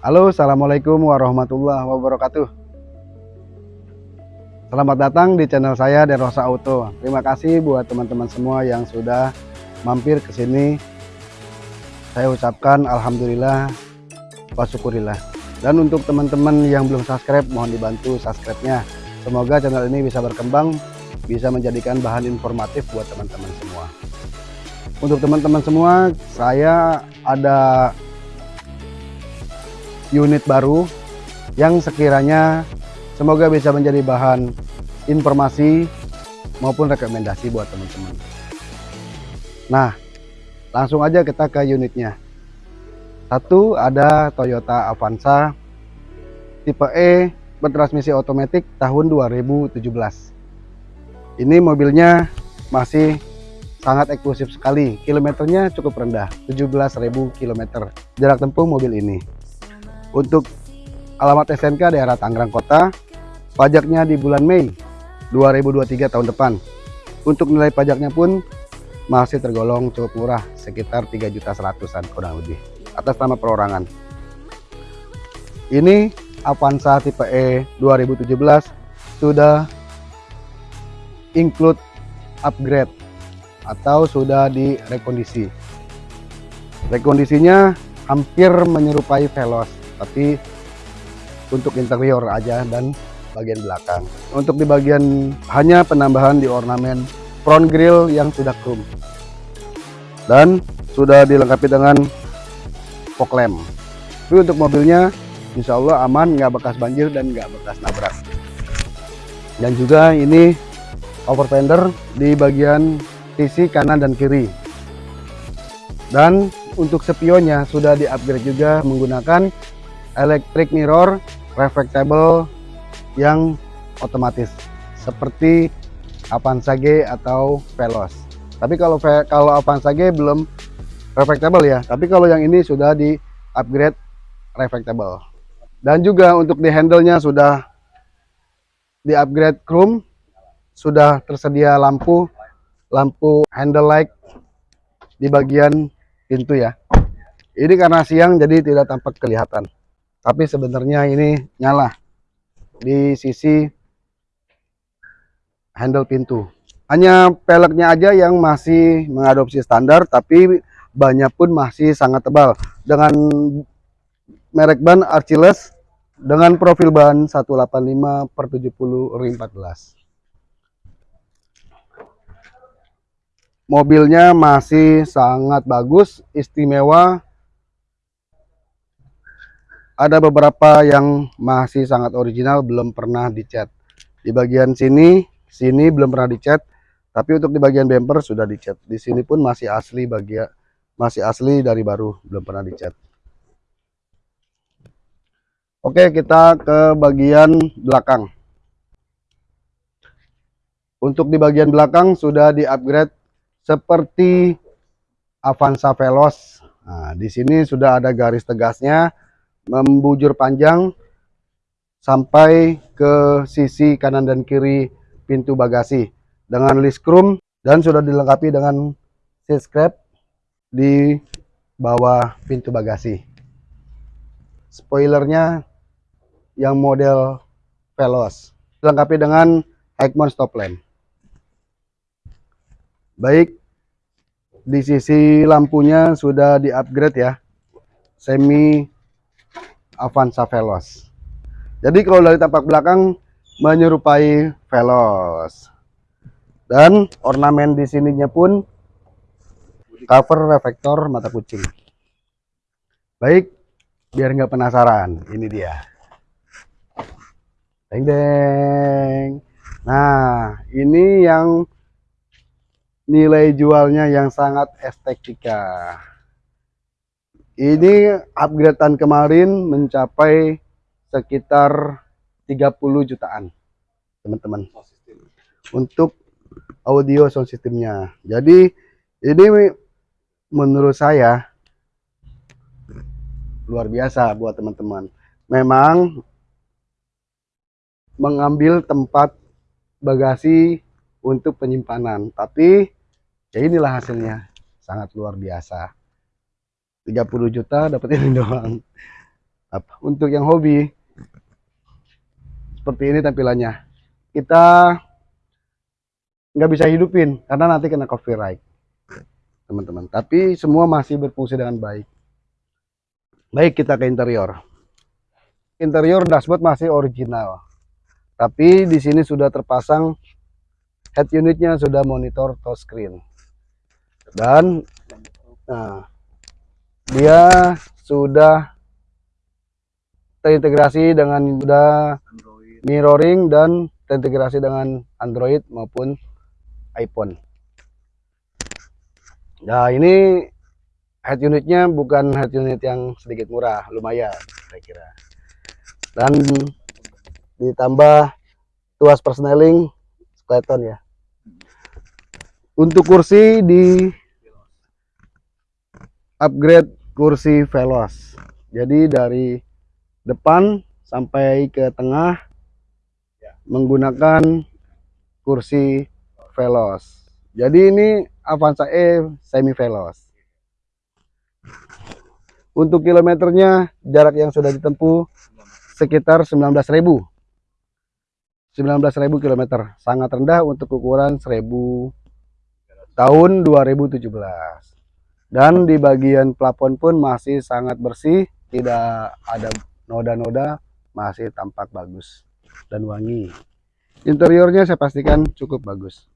Halo, Assalamualaikum warahmatullahi wabarakatuh. Selamat datang di channel saya Derosa Auto. Terima kasih buat teman-teman semua yang sudah mampir ke sini. Saya ucapkan Alhamdulillah, wa syukurillah. Dan untuk teman-teman yang belum subscribe, mohon dibantu subscribe-nya. Semoga channel ini bisa berkembang, bisa menjadikan bahan informatif buat teman-teman semua. Untuk teman-teman semua, saya ada unit baru yang sekiranya semoga bisa menjadi bahan informasi maupun rekomendasi buat teman-teman. Nah, langsung aja kita ke unitnya. Satu ada Toyota Avanza tipe E bertransmisi otomatis tahun 2017. Ini mobilnya masih sangat eksklusif sekali. Kilometernya cukup rendah, 17.000 km. Jarak tempuh mobil ini. Untuk alamat SNK daerah Tangerang Kota, pajaknya di bulan Mei 2023 tahun depan. Untuk nilai pajaknya pun masih tergolong cukup murah, sekitar 3 juta seratusan kurang lebih atas nama perorangan. Ini Avanza tipe E 2017 sudah include upgrade atau sudah direkondisi. Rekondisinya hampir menyerupai Veloz, tapi untuk interior aja dan bagian belakang. Untuk di bagian hanya penambahan di ornamen front grille yang sudah chrome dan sudah dilengkapi dengan fog lamp. Tapi untuk mobilnya insya Allah aman nggak bekas banjir dan nggak bekas nabrak dan juga ini over fender di bagian sisi kanan dan kiri dan untuk spionnya sudah di upgrade juga menggunakan electric mirror reflectable yang otomatis seperti Avanza G atau Veloz. Tapi kalau kalau Avanza G belum reflectable ya. Tapi kalau yang ini sudah di upgrade reflectable. Dan juga untuk di handle-nya sudah di upgrade chrome sudah tersedia lampu lampu handle light di bagian pintu ya. Ini karena siang jadi tidak tampak kelihatan tapi sebenarnya ini nyala. Di sisi handle pintu. Hanya peleknya aja yang masih mengadopsi standar tapi banyak pun masih sangat tebal. Dengan merek ban Archiles dengan profil ban 185 per 70 ring 14 mobilnya masih sangat bagus istimewa ada beberapa yang masih sangat original belum pernah dicat di bagian sini sini belum pernah dicat tapi untuk di bagian bumper sudah dicat di sini pun masih asli bagian masih asli dari baru belum pernah dicat Oke, kita ke bagian belakang. Untuk di bagian belakang sudah di-upgrade seperti Avanza Veloz. Nah, di sini sudah ada garis tegasnya membujur panjang sampai ke sisi kanan dan kiri pintu bagasi. Dengan list chrome dan sudah dilengkapi dengan seat scrap di bawah pintu bagasi. Spoilernya yang model Veloz dilengkapi dengan Egmont stop lamp. Baik di sisi lampunya sudah di upgrade ya. Semi Avanza Veloz jadi kalau dari tampak belakang menyerupai Veloz dan ornamen di sininya pun cover reflektor mata kucing baik biar nggak penasaran ini dia Deng deng. Nah, ini yang nilai jualnya yang sangat estetika. Ini upgradean kemarin mencapai sekitar 30 jutaan, teman-teman. Untuk audio sound systemnya. Jadi ini menurut saya luar biasa buat teman-teman. Memang mengambil tempat bagasi untuk penyimpanan tapi ya inilah hasilnya sangat luar biasa 30 juta dapat ini doang Apa? Untuk yang hobi seperti ini tampilannya. Kita nggak bisa hidupin karena nanti kena copyright, teman-teman. Tapi semua masih berfungsi dengan baik. Baik kita ke interior. Interior dashboard masih original. Tapi di sini sudah terpasang head unitnya sudah monitor touchscreen. Dan nah, dia sudah terintegrasi dengan sudah mirroring dan terintegrasi dengan Android maupun iPhone. Nah ini head unitnya bukan head unit yang sedikit murah, lumayan saya kira. Dan ditambah tuas persneling skeleton ya. Untuk kursi di upgrade kursi velos. Jadi dari depan sampai ke tengah menggunakan kursi velos. Jadi ini Avanza E semi velos. Untuk kilometernya jarak yang sudah ditempuh sekitar 19.000. 19.000 kilometer. Sangat rendah untuk ukuran 1000 tahun 2017. Dan di bagian plafon pun masih sangat bersih, tidak ada noda-noda, masih tampak bagus dan wangi. Interiornya saya pastikan cukup bagus.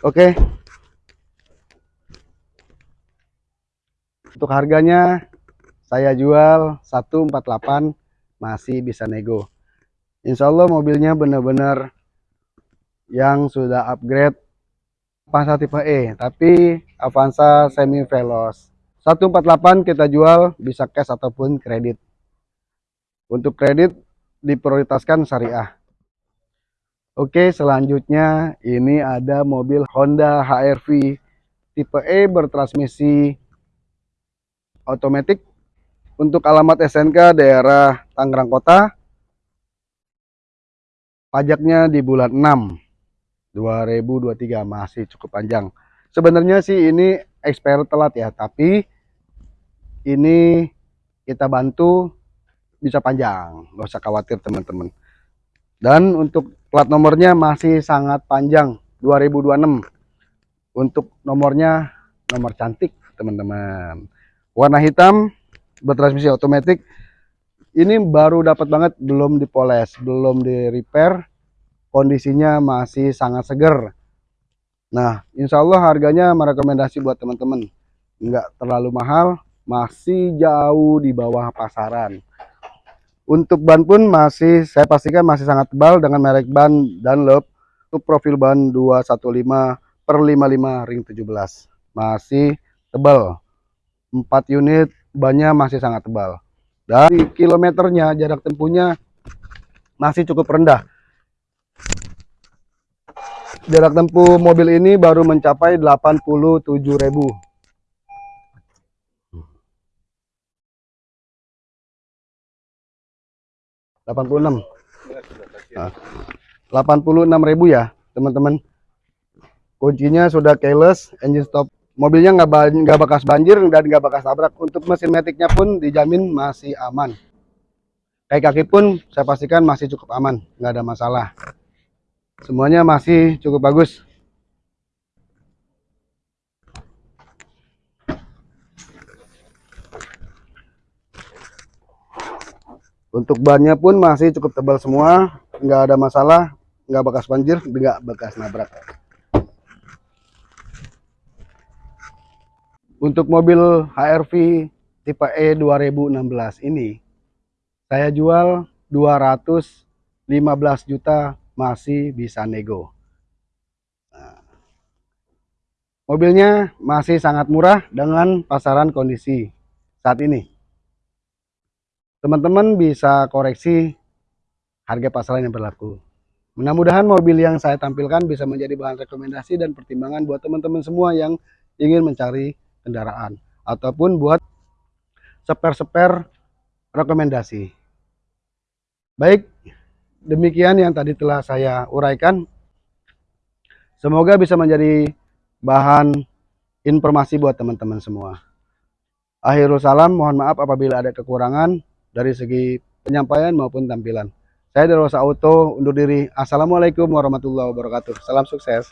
Oke. Untuk harganya saya jual 148 masih bisa nego. Insya Allah mobilnya benar-benar yang sudah upgrade Avanza tipe E, tapi Avanza semi veloz. 148 kita jual bisa cash ataupun kredit. Untuk kredit diprioritaskan syariah. Oke, selanjutnya ini ada mobil Honda HR-V tipe E bertransmisi otomatis untuk alamat SNK daerah Tangerang Kota. Pajaknya di bulan 6 2023 masih cukup panjang. Sebenarnya sih ini expire telat ya, tapi ini kita bantu bisa panjang, nggak usah khawatir teman-teman. Dan untuk plat nomornya masih sangat panjang 2026 untuk nomornya nomor cantik teman-teman. Warna hitam bertransmisi otomatis ini baru dapat banget belum dipoles belum di repair kondisinya masih sangat seger nah insya Allah harganya merekomendasi buat teman-teman nggak terlalu mahal masih jauh di bawah pasaran untuk ban pun masih saya pastikan masih sangat tebal dengan merek ban Dunlop. Untuk profil ban 215 per 55 ring 17. Masih tebal. 4 unit bannya masih sangat tebal. Dari kilometernya jarak tempuhnya masih cukup rendah. Jarak tempuh mobil ini baru mencapai 87.000 86 nah, 86 ribu ya teman-teman. Kuncinya sudah keyless engine stop mobilnya nggak bekas banjir dan nggak bekas tabrak. Untuk mesin metiknya pun dijamin masih aman. Kayak kaki pun saya pastikan masih cukup aman nggak ada masalah. Semuanya masih cukup bagus. Untuk bannya pun masih cukup tebal semua, nggak ada masalah, nggak bekas banjir, nggak bekas nabrak. Untuk mobil HRV tipe E 2016 ini, saya jual 215 juta masih bisa nego. Nah, mobilnya masih sangat murah dengan pasaran kondisi saat ini teman-teman bisa koreksi harga pasaran yang berlaku. Mudah-mudahan mobil yang saya tampilkan bisa menjadi bahan rekomendasi dan pertimbangan buat teman-teman semua yang ingin mencari kendaraan ataupun buat seper-seper rekomendasi. Baik, demikian yang tadi telah saya uraikan. Semoga bisa menjadi bahan informasi buat teman-teman semua. Akhirul salam, mohon maaf apabila ada kekurangan dari segi penyampaian maupun tampilan. Saya Derosa Auto undur diri. Assalamualaikum warahmatullahi wabarakatuh. Salam sukses.